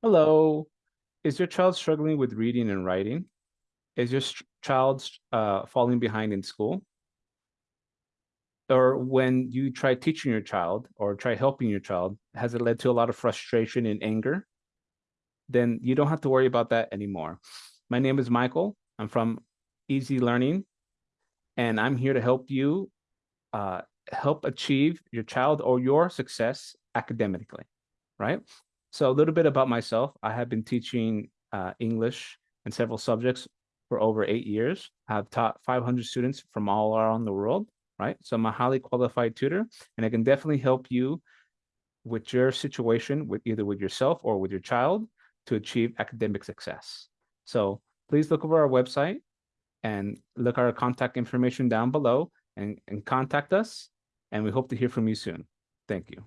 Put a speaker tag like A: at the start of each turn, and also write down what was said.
A: Hello. Is your child struggling with reading and writing? Is your child uh, falling behind in school? Or when you try teaching your child or try helping your child, has it led to a lot of frustration and anger? Then you don't have to worry about that anymore. My name is Michael. I'm from Easy Learning, and I'm here to help you uh, help achieve your child or your success academically, right? So a little bit about myself. I have been teaching uh, English and several subjects for over eight years. I've taught 500 students from all around the world, right? So I'm a highly qualified tutor, and I can definitely help you with your situation, with either with yourself or with your child to achieve academic success. So please look over our website and look our contact information down below and, and contact us. And we hope to hear from you soon. Thank you.